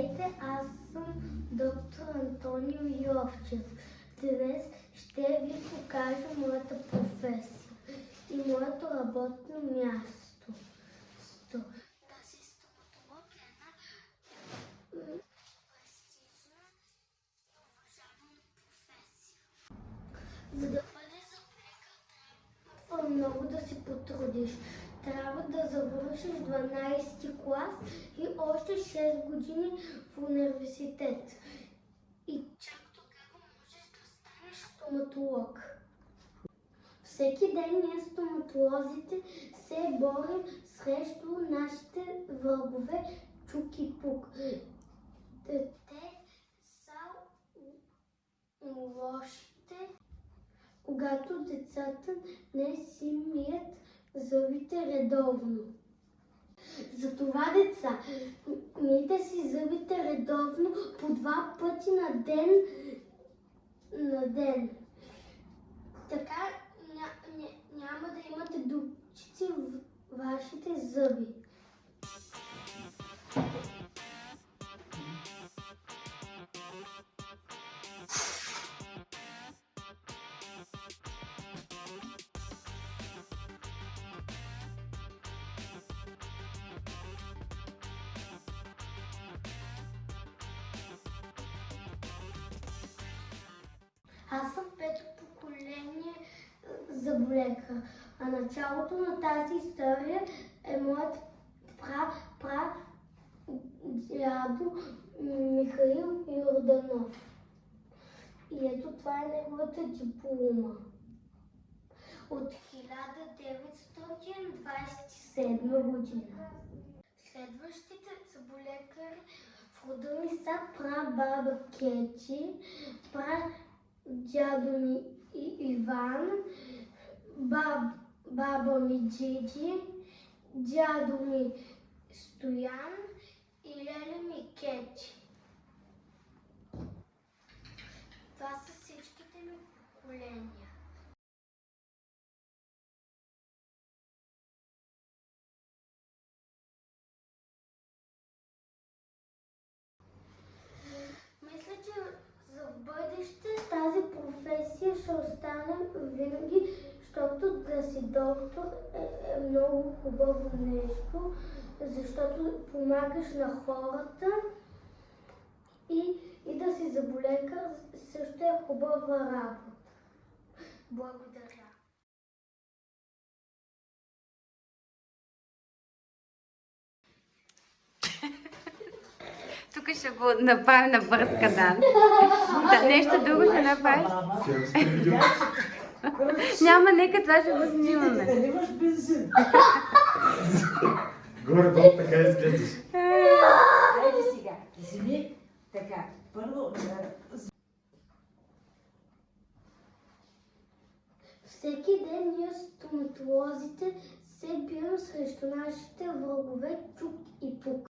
Здравейте, аз съм доктор Антонио Йовчев. Днес ще ви покажа моята професия и моето работно място. Сто. Тази стоматолог е една м, престижна и уважавана професия. За да бъдеш зъболекар, трябва много да си потрудиш. Трябва да завършиш 12 клас и още 6 години в университет. И чак тогава можеш да станеш стоматолог. Всеки ден ние стоматолозите се борим срещу нашите врагове чук и пук. Те са лошите когато децата не си мият зъбите редовно. Затова, деца, мийте си зъбите редовно по два пъти на ден. На ден. Така ня, ня, няма да имате дупчици в вашите зъби. Аз съм пето поколение е, заболекар. А началото на тази история е моят пра, пра дядо Михаил Йорданов. И ето това е неговата диплома. От 1927 година. Следващите заболекари в рода ми са прабаба Кети, пра дядо ми Иван, баб, баба ми Джиджи, дядо ми Стоян и леля ми Кети. Това са всичките ми поколения. Мисля, че за в бъдеще тази професия ще остане винаги, защото да си доктор е, е много хубаво нещо, защото помагаш на хората и, и да си заболекар също е хубава работа. Благодаря. Тук ще го направим на бърз кадан. Да, нещо друго ще направиш? Няма, нека това ще го снимаме. Дали имаш бензин? Горе-долу така изглеждаш. Хайде сега, вземи така. Първо, Всеки ден ние стоматолозите се бием срещу нашите врагове чук и пук.